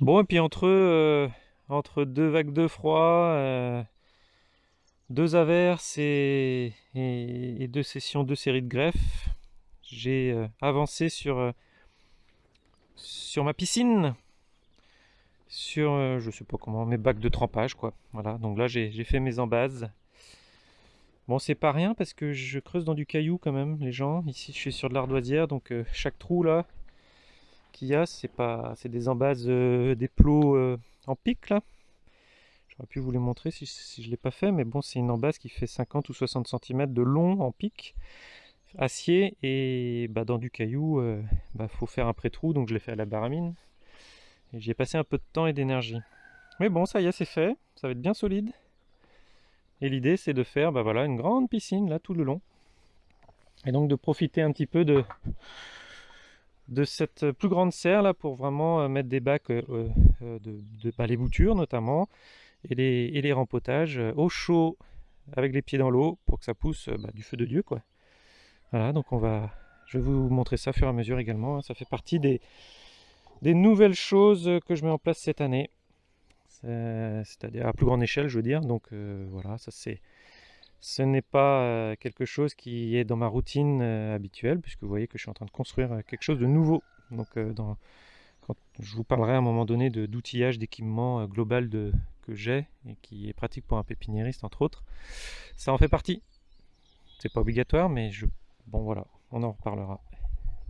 Bon, et puis entre, euh, entre deux vagues de froid, euh, deux averses et, deux sessions, deux séries de greffes, j'ai euh, avancé sur, ma piscine, sur, je sais pas comment, mes bacs de trempage, quoi. Voilà, donc là j'ai fait mes embases. Bon, c'est pas rien parce que je creuse dans du caillou quand même, les gens. Ici, je suis sur de l'ardoisière, donc chaque trou là qu'il y a, c'est pas, c'est des embases, euh, des plots euh, en pic là. J'aurais pu vous les montrer si, je l'ai pas fait, mais bon, c'est une embase qui fait 50 ou 60 cm de long en pic, acier, et bah, dans du caillou, il bah, faut faire un pré-trou, donc je l'ai fait à la baramine. Et j'y ai passé un peu de temps et d'énergie. Mais bon, ça y est, c'est fait, ça va être bien solide. Et l'idée, c'est de faire bah, voilà, une grande piscine là tout le long. Et donc de profiter un petit peu de, de cette plus grande serre là pour vraiment euh, mettre des bacs euh, euh, de, de bah, les boutures notamment et les, et les rempotages euh, au chaud avec les pieds dans l'eau pour que ça pousse euh, bah, du feu de Dieu quoi. Voilà donc on va je vais vous montrer ça au fur et à mesure également. hein. Ça fait partie des, des nouvelles choses que je mets en place cette année. C'est- C'est-à-dire à plus grande échelle je veux dire. Donc euh, voilà ça c'est ce n'est pas euh, quelque chose qui est dans ma routine euh, habituelle, puisque vous voyez que je suis en train de construire euh, quelque chose de nouveau. Donc, dans- quand je vous parlerai à un moment donné d'outillage, d'équipement global de, que j'ai et qui est pratique pour un pépiniériste, entre autres, ça en fait partie. C'est pas obligatoire, mais je, bon voilà, on en reparlera.